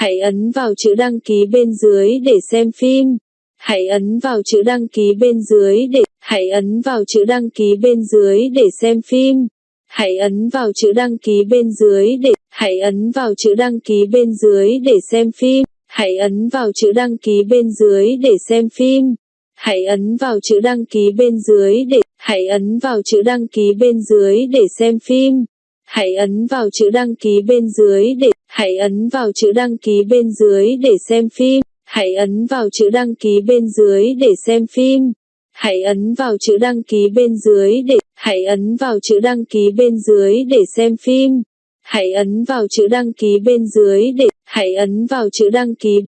Hãy ấn vào chữ đăng ký bên dưới để xem phim. Hãy ấn vào chữ đăng ký bên dưới để, hãy ấn vào chữ đăng ký bên dưới để xem phim. Hãy ấn vào chữ đăng ký bên dưới để, hãy ấn vào chữ đăng ký bên dưới để xem phim. Hãy ấn vào chữ đăng ký bên dưới để xem phim. Hãy ấn vào chữ đăng ký bên dưới để, hãy ấn vào chữ đăng ký bên dưới để xem phim. Hãy ấn vào chữ đăng ký bên dưới để hãy ấn vào chữ đăng ký bên dưới để xem phim. Hãy ấn vào chữ đăng ký bên dưới để xem phim. Hãy ấn vào chữ đăng ký bên dưới để, hãy ấn vào chữ đăng ký bên dưới để xem phim. Hãy ấn vào chữ đăng ký bên dưới để, hãy ấn vào chữ đăng ký